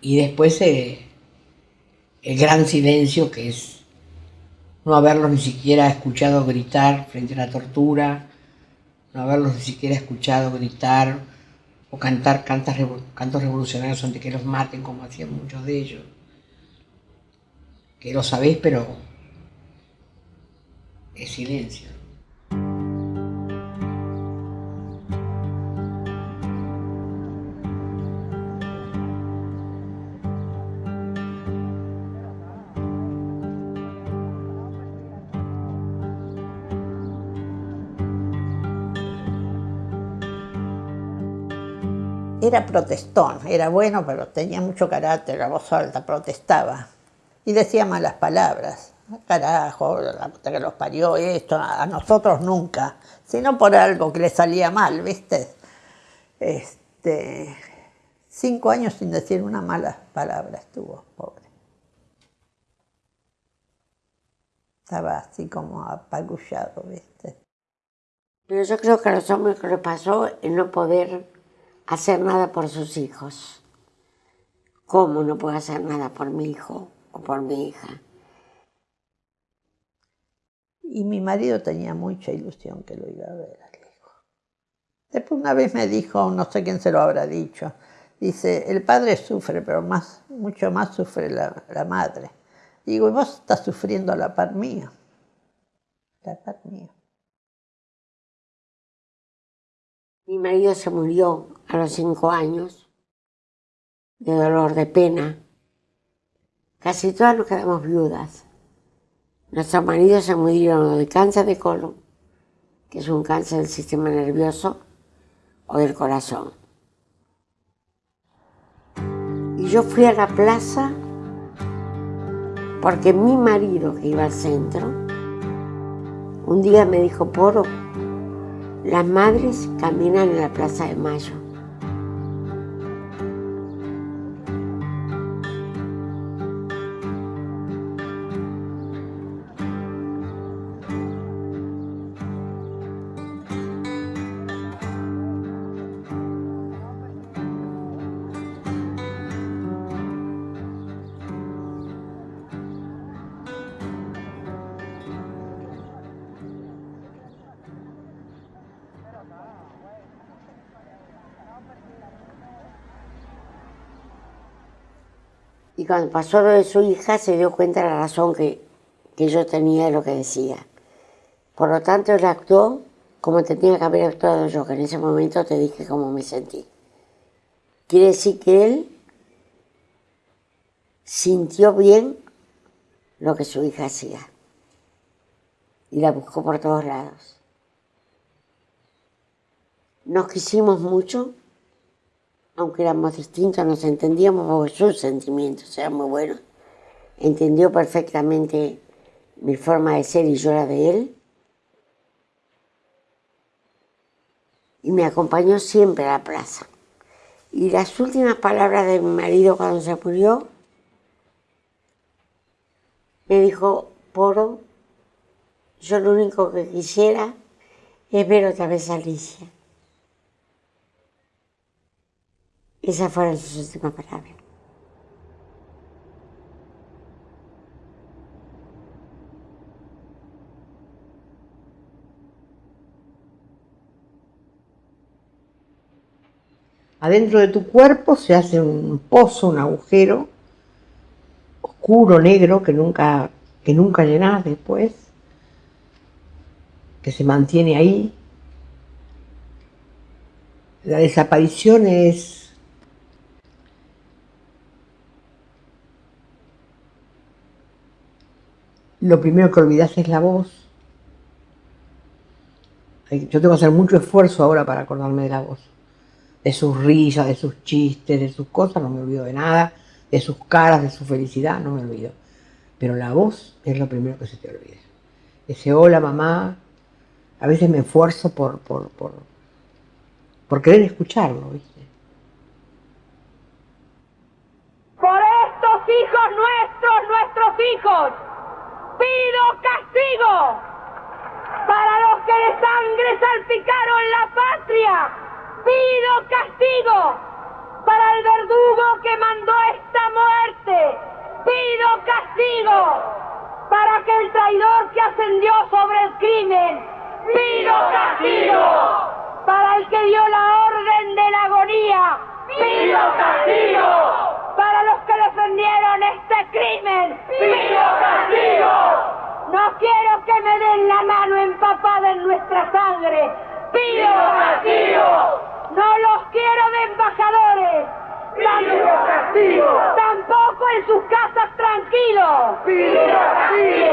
Y después eh, el gran silencio que es no haberlos ni siquiera escuchado gritar frente a la tortura, no haberlos ni siquiera escuchado gritar o cantar cantos revolucionarios antes que los maten, como hacían muchos de ellos. Que lo sabéis, pero es silencio. Era protestón, era bueno, pero tenía mucho carácter, la voz alta, protestaba. Y decía malas palabras. Carajo, la puta que los parió, esto, a nosotros nunca, sino por algo que le salía mal, ¿viste? Este, cinco años sin decir una mala palabra estuvo, pobre. Estaba así como apagullado, ¿viste? Pero yo creo que a los hombres que le pasó el no poder hacer nada por sus hijos. ¿Cómo no puedo hacer nada por mi hijo o por mi hija? Y mi marido tenía mucha ilusión que lo iba a ver al hijo. Después una vez me dijo, no sé quién se lo habrá dicho, dice, el padre sufre, pero más, mucho más sufre la, la madre. Digo, y vos estás sufriendo la par mía. La par mía. Mi marido se murió a los cinco años de dolor, de pena. Casi todas nos quedamos viudas. Nuestros maridos se murieron de cáncer de colon, que es un cáncer del sistema nervioso o del corazón. Y yo fui a la plaza porque mi marido, que iba al centro, un día me dijo, Poro, las madres caminan en la Plaza de Mayo. Y cuando pasó lo de su hija se dio cuenta de la razón que, que yo tenía de lo que decía. Por lo tanto, él actuó como tenía que haber actuado yo, que en ese momento te dije cómo me sentí. Quiere decir que él sintió bien lo que su hija hacía y la buscó por todos lados. Nos quisimos mucho, aunque éramos distintos, nos entendíamos porque sus sentimientos eran muy buenos. Entendió perfectamente mi forma de ser y yo la de él. Y me acompañó siempre a la plaza. Y las últimas palabras de mi marido cuando se murió, me dijo, Poro, yo lo único que quisiera es ver otra vez a Alicia. Esas fueron sus últimas palabras. Adentro de tu cuerpo se hace un pozo, un agujero oscuro, negro, que nunca, que nunca llenas después, que se mantiene ahí. La desaparición es lo primero que olvidas es la voz. Yo tengo que hacer mucho esfuerzo ahora para acordarme de la voz. De sus risas, de sus chistes, de sus cosas, no me olvido de nada. De sus caras, de su felicidad, no me olvido. Pero la voz es lo primero que se te olvida. Ese hola mamá, a veces me esfuerzo por, por, por, por querer escucharlo, ¿viste? Por estos hijos nuestros, nuestros hijos pido castigo para los que de sangre salpicaron la patria. Pido castigo para el verdugo que mandó esta muerte. Pido castigo para aquel traidor que ascendió sobre el crimen. Pido castigo para el que dio la orden de la agonía. Pido castigo para los que defendieron este crimen. ¡Pido castigo! No quiero que me den la mano empapada en nuestra sangre. ¡Pido castigo! No los quiero de embajadores. ¡Pido castigo! Tampoco en sus casas tranquilos. ¡Pido castigo!